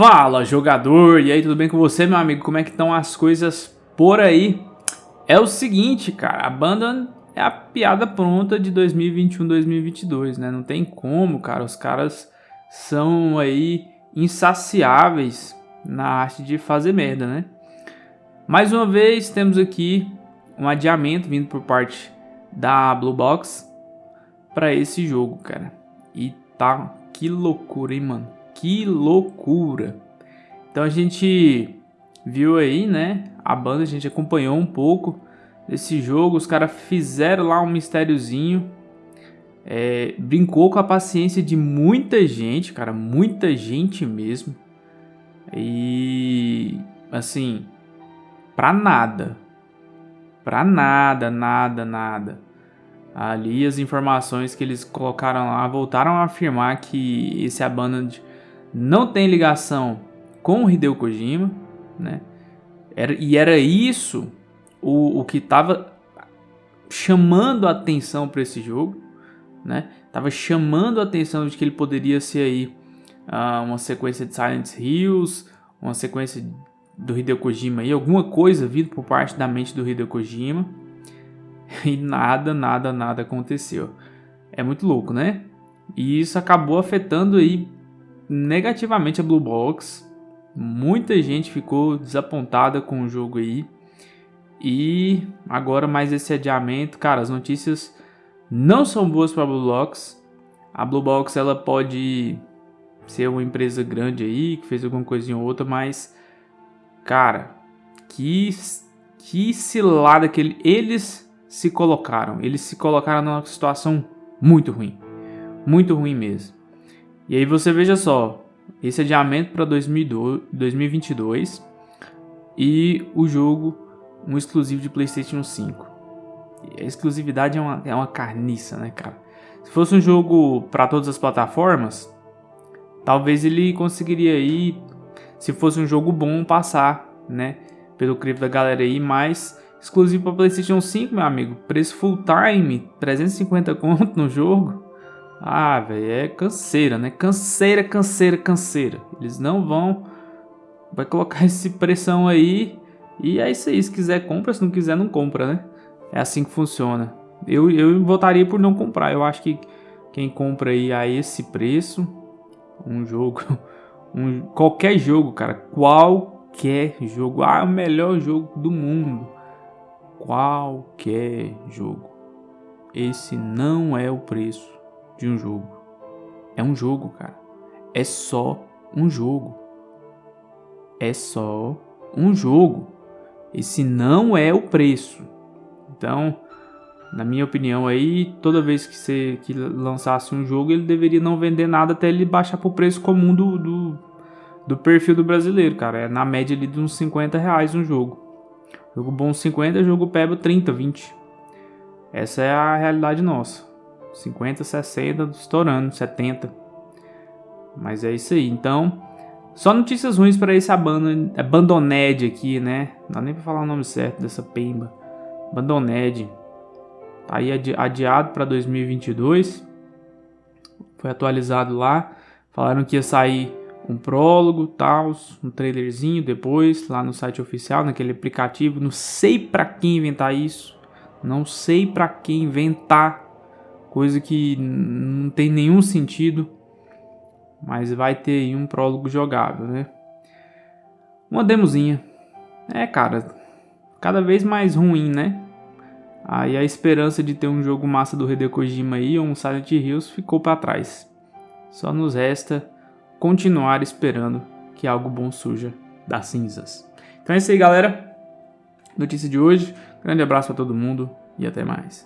Fala jogador, e aí tudo bem com você meu amigo? Como é que estão as coisas por aí? É o seguinte cara, a banda é a piada pronta de 2021-2022 né? Não tem como cara, os caras são aí insaciáveis na arte de fazer merda né? Mais uma vez temos aqui um adiamento vindo por parte da Blue Box para esse jogo cara. E tá, que loucura hein mano que loucura! Então a gente viu aí, né? A banda, a gente acompanhou um pouco desse jogo. Os caras fizeram lá um mistériozinho. É, brincou com a paciência de muita gente, cara. Muita gente mesmo. E assim, pra nada. Pra nada, nada, nada. Ali as informações que eles colocaram lá voltaram a afirmar que esse Abandoned não tem ligação com o Hideo Kojima, né? Era, e era isso o, o que estava chamando a atenção para esse jogo, né? Tava chamando a atenção de que ele poderia ser aí uh, uma sequência de Silent Hills, uma sequência do Hideo Kojima alguma coisa vindo por parte da mente do Hideo Kojima. E nada, nada, nada aconteceu. É muito louco, né? E isso acabou afetando aí negativamente a Blue Box. Muita gente ficou desapontada com o jogo aí. E agora mais esse adiamento, cara, as notícias não são boas para a Blue Box. A Blue Box ela pode ser uma empresa grande aí que fez alguma coisinha ou outra, mas cara, que que cilada que ele, eles se colocaram. Eles se colocaram numa situação muito ruim. Muito ruim mesmo. E aí você veja só, esse adiamento para 2022 e o jogo um exclusivo de PlayStation 5. A exclusividade é uma, é uma carniça, né, cara? Se fosse um jogo para todas as plataformas, talvez ele conseguiria aí, se fosse um jogo bom, passar, né, pelo crivo da galera aí, mas exclusivo para PlayStation 5, meu amigo, preço full time, 350 conto no jogo. Ah, velho, é canseira, né? Canseira, canseira, canseira. Eles não vão. Vai colocar esse pressão aí. E é isso aí. Se quiser, compra. Se não quiser, não compra, né? É assim que funciona. Eu, eu votaria por não comprar. Eu acho que quem compra aí a esse preço, um jogo, um, qualquer jogo, cara, qualquer jogo, ah, o melhor jogo do mundo, qualquer jogo, esse não é o preço de um jogo. É um jogo, cara. É só um jogo. É só um jogo. Esse não é o preço. Então, na minha opinião aí, toda vez que você que lançasse um jogo, ele deveria não vender nada até ele baixar pro preço comum do, do, do perfil do brasileiro, cara. É na média ali de uns 50 reais um jogo. Jogo bom 50, jogo peba 30, 20. Essa é a realidade nossa. 50, 60, estourando, 70. Mas é isso aí. Então, só notícias ruins para esse Abandoned aqui, né? Não dá nem pra falar o nome certo dessa pemba. Abandoned. Tá aí adiado para 2022. Foi atualizado lá. Falaram que ia sair um prólogo, tal, um trailerzinho depois lá no site oficial, naquele aplicativo. Não sei para quem inventar isso. Não sei para quem inventar coisa que não tem nenhum sentido, mas vai ter aí um prólogo jogável, né? Uma demozinha. É, cara, cada vez mais ruim, né? Aí a esperança de ter um jogo massa do Hideo Kojima aí, ou um Silent Hills, ficou para trás. Só nos resta continuar esperando que algo bom surja das cinzas. Então é isso aí, galera. Notícia de hoje. Grande abraço para todo mundo e até mais.